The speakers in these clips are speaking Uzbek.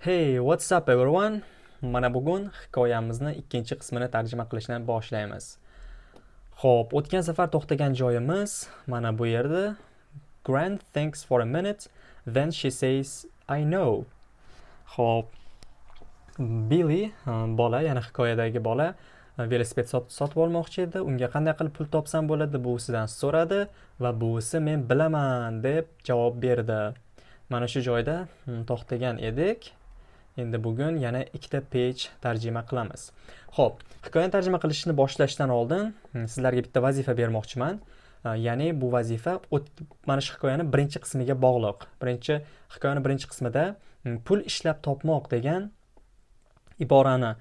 Hey, what's up everyone? Mana bugun hikoyamizni ikkinchi qismini tarjima qilishni boshlaymiz. Xo'p, o'tgan safar to'xtagan joyimiz mana bu yerda. Grant thinks for a minute, then she says, I know. Xo'p, Billy, e, bola, ya'ni hikoyadagi bola e, velosiped sotib olmoqchi edi. Unga qanday qilib pul topsam bo'ladi? Buvisidan so'radi va buvisi men bilaman deb javob berdi. Mana shu joyda to'xtagan edik. Endi bugun yana ikkita page tarjima qilamiz. Ho'p hikoyani tarjima qilishni boshlashdan oldin hmm, sizlarga bitta vazifa bermoqchiman. Ya'ni bu vazifa mana shu hikoyani birinchi qismiga bog'liq. Birinchi hikoyani birinchi qismida hmm, pul ishlab topmoq degan iborani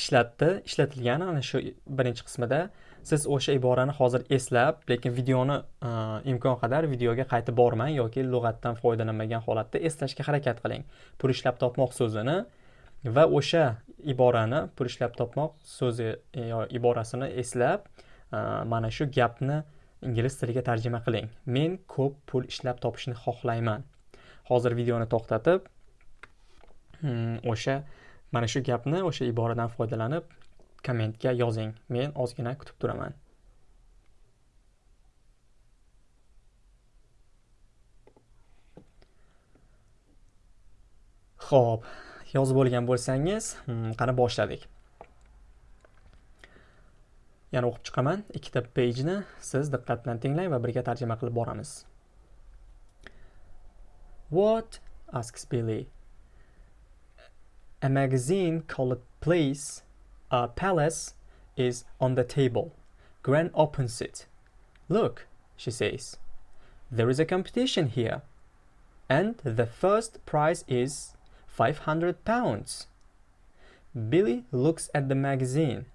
ishlatdi ishlatilgan ana shu birinchi qismida. Siz o'sha iborani hozir eslab lekin videoni e, imkon qadar videoga qaytib bormang yoki lug'atdan foydalanmagan holatda eslashga harakat qiling. Pul ishlab topmoq so'zini va o'sha iborani pul ishlab topmoq so'zi e, iborasini eslab e, mana shu gapni ingliz tiliga tarjima qiling. Men ko'p pul ishlab topishni xohlayman. Hozir videoni to'xtatib hmm, o'sha mana shu gapni o'sha iboradan foydalanib kommentga yozing men ozgina kutib turaman Xo'p, yozib bo'lgan bo'lsangiz, hmm, qani boshladik. Yana o'qib chiqaman. Ikkita pejni siz diqqat bilan tinglang va birga tarjima qilib boramiz. What? asks Billy. A magazine called Place a palace is on the table. Gran opens it. Look, she says, there is a competition here. And the first prize is 500 pounds. Billy looks at the magazine.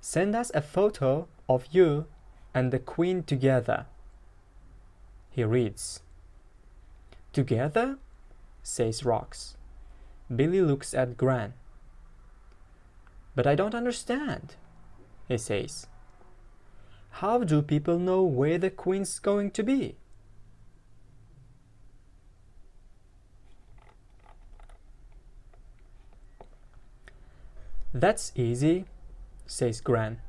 Send us a photo of you and the queen together. He reads. Together? says Rox. Billy looks at Gran. But I don't understand, he says. How do people know where the queen's going to be? That's easy, says Gran.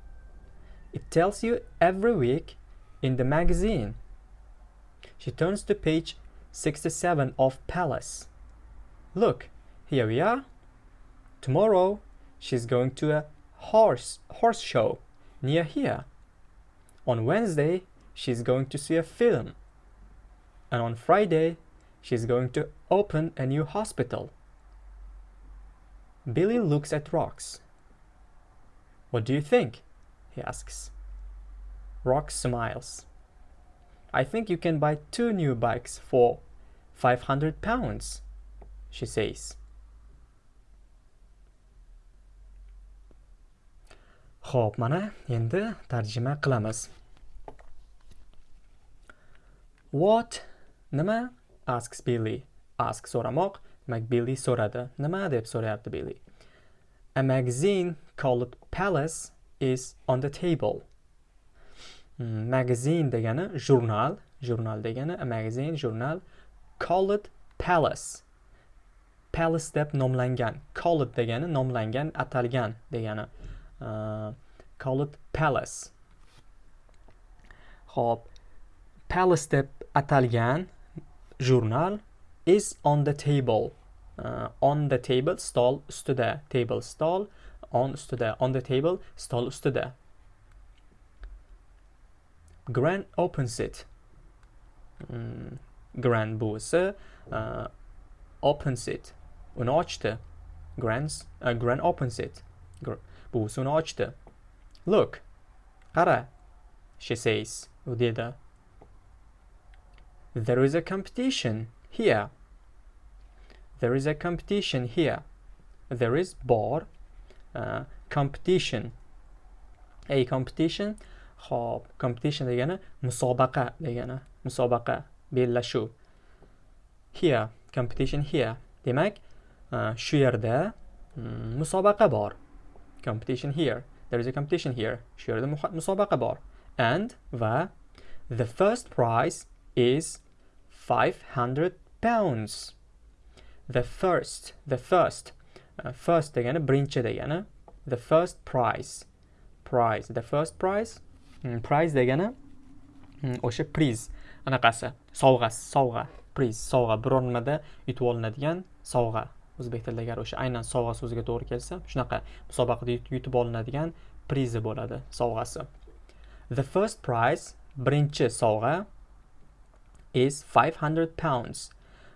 It tells you every week in the magazine. She turns to page 67 of Palace. Look, here we are. Tomorrow she's going to a horse horse show near here. On Wednesday, she's going to see a film. And on Friday, she's going to open a new hospital. Billy looks at Rox. What do you think? he asks. Rox smiles. I think you can buy two new bikes for 500 pounds, she says. Xo'p, mana endi tarjima qilamiz. What? Nima? asks Billy. Ask so'ramoq, McBilly Billy so'radi. Nima deb so'rayapti Billy? A magazine called Palace is on the table. Hmm, magazine degani jurnal, jurnal degani a magazine, jurnal called Palace. Palace deb nomlangan. Called degani nomlangan, atalgan degani. Call it palace. Hop, palace deb atalgan jurnal is on the table. Uh, on the table stol ustida table stol on ustida on the table stol ustida Gran opens it mm, Gran buvisi uh, opens it uni ochdi uh, Gran opens it Gr buvisini ochdi. Look, qara, she says, u dedi. There is a competition here. There is a competition here. There is bor uh, competition. A competition Xo'p, competition degani musobaqa degani. Musobaqa, bellashuv. Here, competition here. Demak, uh, shu yerda mm, musobaqa bor. Competition here. There is a competition here. Shu yerda musobaqa bor. And va the first prize is 500 pounds. the first the first uh, first degani birinchi degani the first prize prize the first prize mm, prize degani mm, o'sha priz anaqasi sovg'a sovg'a priz sovg'a biror nimada yutib olinadigan sovg'a o'zbek tilida agar o'sha aynan sovg'a so'ziga to'g'ri kelsa shunaqa musobaqada yutib olinadigan prizi bo'ladi sovg'asi. The first prize birinchi sovg'a is 500 pounds.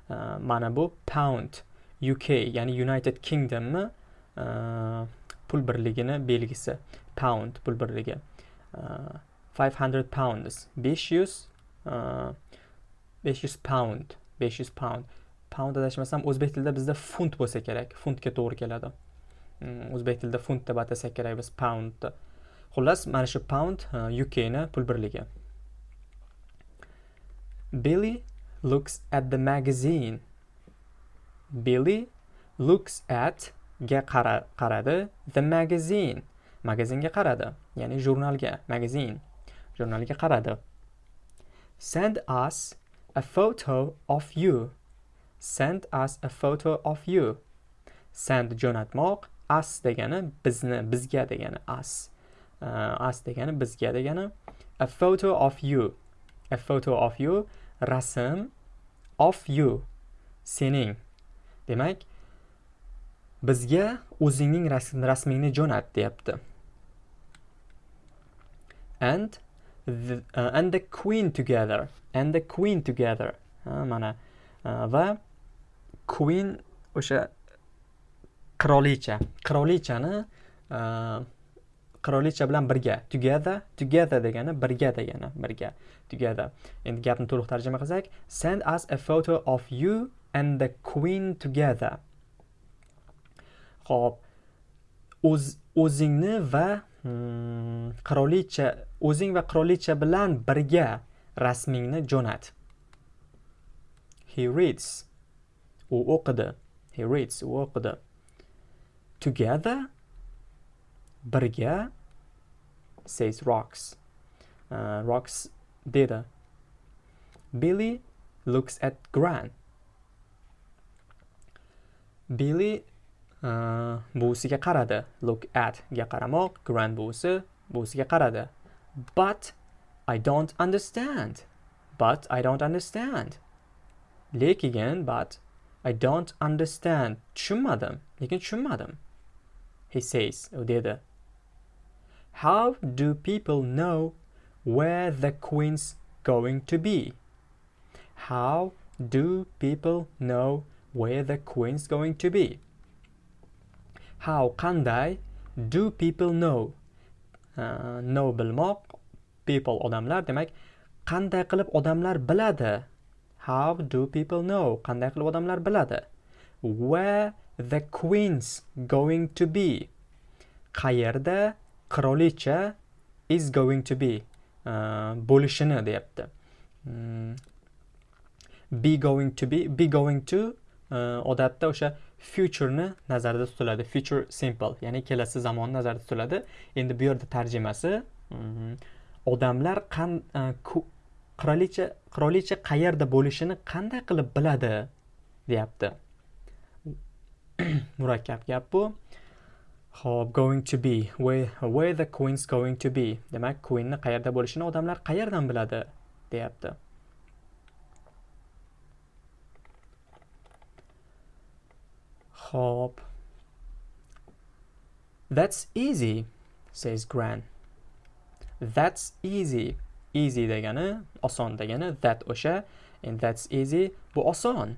Uh, mana bu pound UK ya'ni United Kingdomni uh, pul birligini belgisi pound pul birligi. Uh, 500 pounds 500 uh, 500 pound 500 pound. Pound adashmasam o'zbek tilida bizda funt bo'lsa kerak. Funtga to'g'ri keladi. Mm, o'zbek tilida funt deb atasak kerak biz poundni. Xullas mana shu pound uh, ukni pul birligi. Billy looks at the magazine. Billy looks at ga qara, qaradi. The magazine. Magazinga qaradi ya'ni jurnalga magazin jurnalga qaradi. Send us a photo of you. Send us a photo of you. Send jo'natmoq us degani bizni bizga degani us uh, us degani bizga degani. A photo of you. A photo of you. Rasm of you. Sening. Demak bizga o'zingning rasmingni jo'nat deyapti. And the, uh, and the queen together. And the queen together. Ha, mana. Uh, va queen o'sha qirolicha. Qirolichani e, qirolicha bilan birga. Together together degani birga degani birga. Together. Endi gapni to'liq tarjima qilsak. Send us a photo of you and the queen together. Ho'p o'z o'zingni va hmm, qirolicha o'zing va qirolicha bilan birga rasmingni jo'nat. He reads. U o'qidi he reads u o'qidi together birga says rocks. Uh, rocks dedi billy looks at gran. Billy uh, buvisiga qaradi. Look at ga qaramoq. Gran buvisi buvisiga qaradi. But i don't understand. But i don't understand. Lekin but I don't understand. Tushunmadim. Lekin tushunmadim. He says, u dedi. How do people know where the queen's going to be? How do people know where the queen's going to be? How qanday do people know? Uh, know bilmoq people odamlar demak qanday qilib odamlar biladi How do people know? Qanday qilib odamlar biladi? Where the queen's going to be? Qayerda qirolicha is going to be uh, bo'lishini deyapti. Mm. Be going to be, be going to uh, odatda o'sha futureni nazarda tutiladi. Future simple, ya'ni kelasi zamon nazarda tutiladi. Endi bu yerda tarjimasi mm, odamlar qan uh, qirolicha qirolicha qayerda bo'lishini qanday qilib biladi deyapti. Murakkab gap bu. Ho'p going to be. Where, where the queen's going to be? Demak queenni qayerda bo'lishini odamlar qayerdan biladi deyapti. Ho'p that's easy says gran. That's easy. Easy degani oson degani that o'sha and that's easy bu oson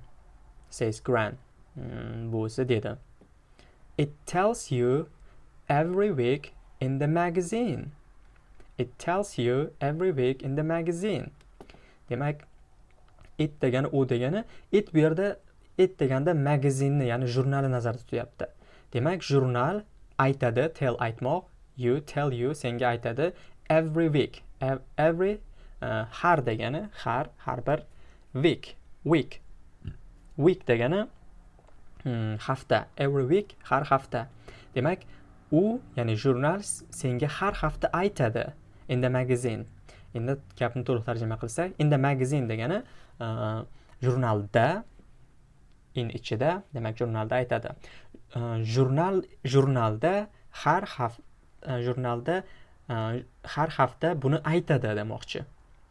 says gran. Mm, buvisi dedi. It tells you every week in the magazine. It tells you every week in the magazine. Demak it degani u degani it bu yerda it deganda magazinni ya'ni jurnalni nazarda tutyapti. Demak jurnal aytadi tell aytmoq you tell you senga aytadi every week. Every uh, har degani har har bir week week. Week degani hmm, hafta. Every week har hafta. Demak u ya'ni jurnal senga har hafta aytadi in the magazine. Endi gapni to'liq tarjima qilsak in the magazine degani uh, jurnalda in ichida demak jurnalda aytadi. Uh, jurnal jurnalda har hafta uh, jurnalda Э, har hafta buni aytadi demoqchi.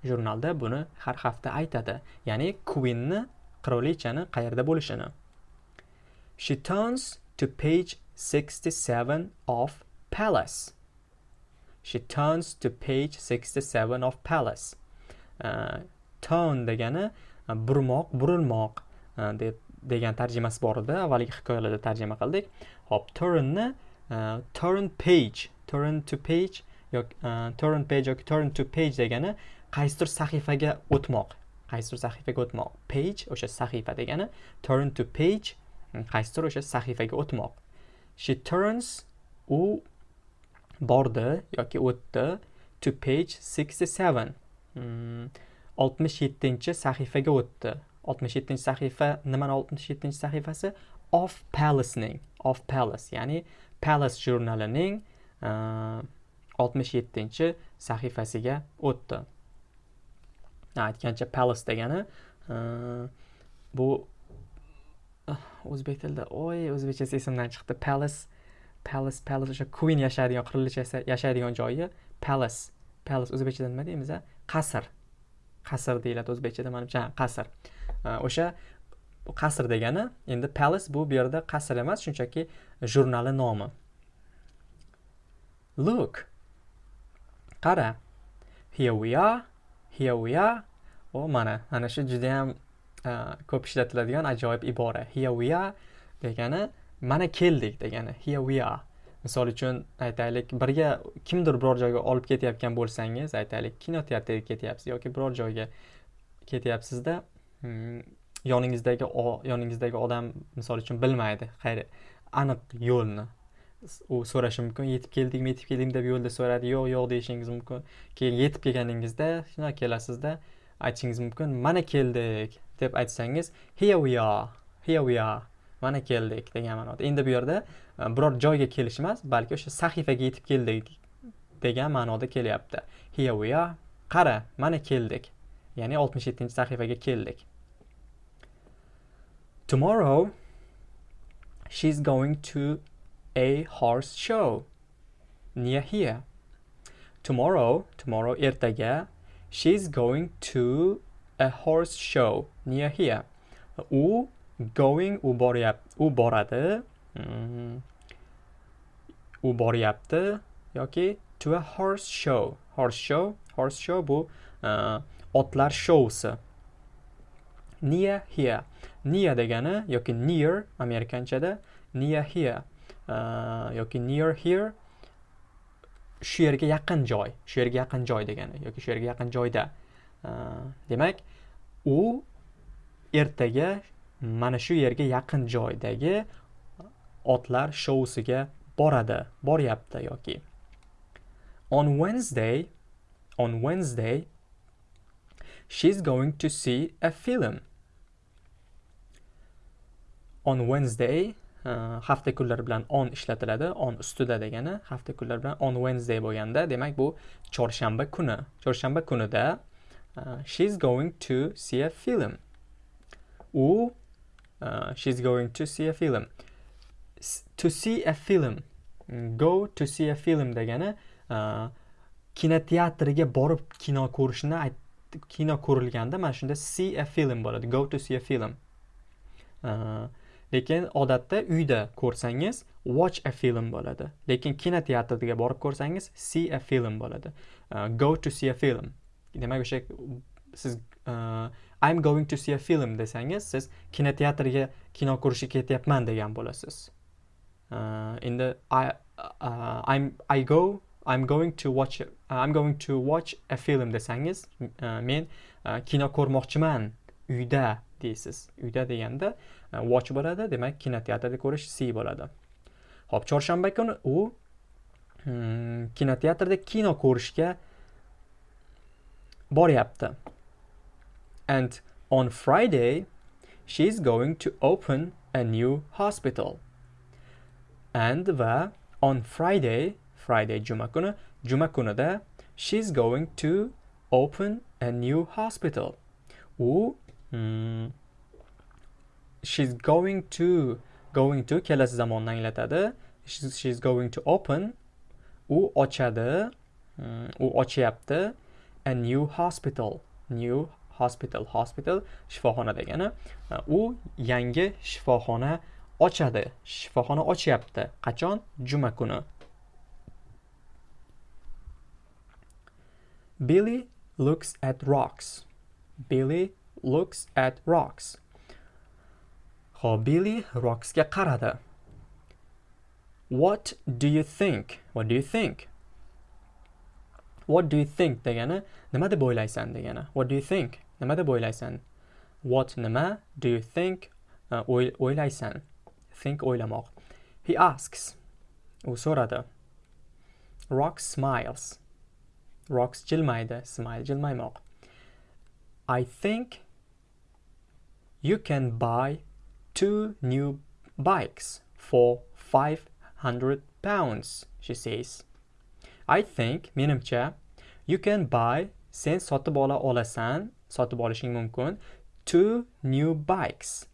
Jurnalda buni har hafta aytadi. Ya'ni quinni qirolichani qayerda bo'lishini. She turns to page 67 of palace. She turns to page 67 of palace. Uh, turn degani э, burmoq burilmoq uh, deb degan tarjimasi bor edi. Avvalgi hikoyalarda tarjima qildik. Hop turnni uh, turn page turn to page yoki e, turn page yoki turn to page degani qaysidir sahifaga o'tmoq. Qaysidir sahifaga o'tmoq. Page o'sha sahifa degani turn to page e, qaysidir o'sha sahifaga o'tmoq. She turns u bordi yoki o'tdi to page 67 67 hmm, sahifaga o'tdi. 67 sahifa nimani 67 sahifasi? Of palacening. Of palace ya'ni palace jurnalining uh, 67 sahifasiga o'tdi. Aytgancha palace degani bu ah, o'zbek tilida oy o'zbekchasi esimdan chiqdi. Palace palace palace o'sha queen yashaydigan qirilichasi yashaydigan joyi palace palace o'zbekchada nima deymiz a qasr. Qasr deyiladi o'zbekchada manimcha qasr. O'sha qasr degani endi palace bu bu yerda qasr emas shunchaki jurnali nomi. Look qara. Here we are here we are. O mana ana shu juda ham e, ko'p ishlatiladigan ajoyib ibora. Here we are degani mana keldik degani. Here we are. Misol uchun aytaylik birga kimdir biror joyga olib ketayotgan bo'lsangiz aytaylik kinoteatrga ketyapsiz yoki biror joyga ketyapsizda hmm, yoningizdagi yoningizdagi odam misol uchun bilmaydi. Aniq yo'lni. U so'rashi mumkin. Yetib keldingmi yetib keldingmi deb yo'lda so'radi. Yo'q yo'q deyishingiz mumkin. Keyin yetib kelganingizda shundoq kelasizda aytishingiz mumkin. Mana keldik deb aytsangiz here we are here we are mana keldik degan ma'noda. Endi bu yerda e, biror joyga kelish emas balki o'sha sahifaga yetib keldik degan ma'noda kelyapti. Here we are qara mana keldik. Ya'ni oltmish yettinchi sahifaga keldik. Tomorrow she's going to a horse show near here. Tomorrow, tomorrow ertaga, she's going to a horse show near here. U going u boryapti, u boradi. Mm-hmm. U boryapti yoki to a horse show. Horse show, horse show bu uh, otlar shousi. Near here. Near degani yoki near amerikanchada near here. Yoki near here shu yerga yaqin joy shu yerga yaqin joy degani yoki shu yerga yaqin joyda. Demak u ertaga mana shu yerga yaqin joydagi otlar shousiga boradi boryapti yoki. On wednesday on wednesday she's going to see a film. On wednesday hafta kunlari bilan on ishlatiladi on ustida degani hafta kunlari bilan on wednesday bo'lganda. Demak bu chorshanba kuni. Chorshanba kunida uh, she's going to see a film. U uh, she's going to see a film. To see a film. Mm, go to see a film degani uh, kinoteatrga borib kino ko'rishni kino ko'rilganda mana shunda see a film bo'ladi. Go to see a film. Uh, lekin odatda uyda ko'rsangiz watch a film bo'ladi. Lekin kinoteatrga borib ko'rsangiz see a film bo'ladi. Uh, go to see a film. Demak o'sha siz uh, I'm going to see a film desangiz siz kinoteatrga kino ko'rishga ketyapman degan bo'lasiz. Uh, endi I, uh, I'm, I go I'm going to watch uh, I'm going to watch a film desangiz uh, men uh, kino ko'rmoqchiman uyda deysiz. Uyda deganda E, watch bo'ladi demak kinoteatrda ko'rish c bo'ladi. Ho'p chorshanba kuni u hmm, kinoteatrda kino ko'rishga boryapti. And on friday she is going to open a new hospital. And va on friday friday juma kuni juma kunida she is going to open a new hospital. U hmm, she's going to going to kelasi zamonni anglatadi. She's, she's going to open. U ochadi. Hmm, u ochyapti. A new hospital. New hospital. Hospital shifoxona degani. U yangi shifoxona ochadi. Shifoxona ochyapti. Qachon? Juma kuni. Billy looks at rocks. Billy looks at rocks. Hobili Billy Rocksga qaradi. What do you think? What do you think? What do you think degani nima deb o'ylaysan degani. What do you think? Nima deb o'ylaysan? What nima? Do you think? Uh, o'ylaysan. Think o'ylamoq. He asks. U so'radi. Rox smiles. Rox jilmaydi. Smile jilmaymoq. I think you can buy two new bikes for 500 pounds, she says. I think, menimcha, you can buy, sen sotib ola olasan, sotib olishing mumkin, two new bikes.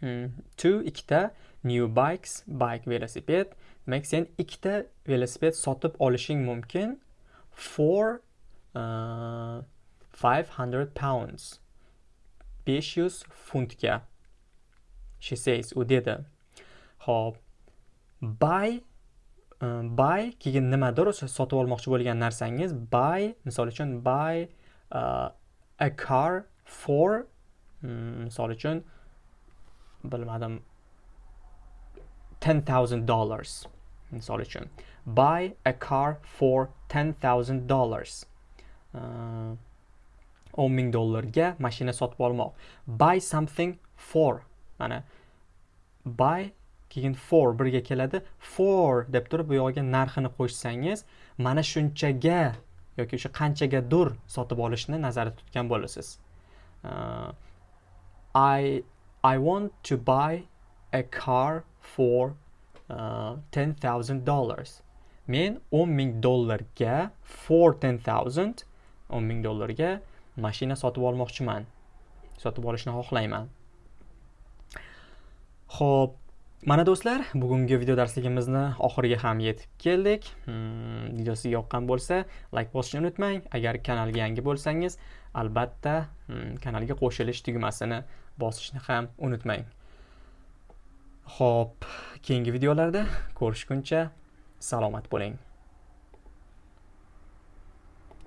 Hmm, two ikkita new bikes, bike velosiped. Demak, sen ikkita velosiped sotib olishing mumkin for uh, 500 pounds. 500 funtga. She says u dedi. Ho'p buy e, buy keyin nimadir o'sha sotib olmoqchi bo'lgan narsangiz buy misol uchun buy uh, a car for e, misol uchun bilmadim ten thousand dollars misol uchun. Buy a car for ten thousand dollars. O'n ming dollarga mashina sotib olmoq. Buy something for. Mana buy keyin for birga keladi. For deb turib bu yog'iga narxini qo'shsangiz mana shunchaga yoki o'sha qanchagadir sotib olishni nazarda tutgan bo'lasiz. Uh, i i want to buy a car for uh, ten thousand dollars. Men o'n ming dollarga for ten thousand o'n ming dollarga mashina sotib olmoqchiman. Sotib olishni xohlayman. Xo'p, mana do'stlar, bugungi video darsligimizni oxiriga ham yetib keldik. Hmm, video sizga yoqqan bo'lsa, like bosishni unutmang. Agar kanalga yangi bo'lsangiz, albatta hmm, kanalga qo'shilish tugmasini bosishni ham unutmang. Xo'p, keyingi videolarda ko'rishguncha salomat bo'ling.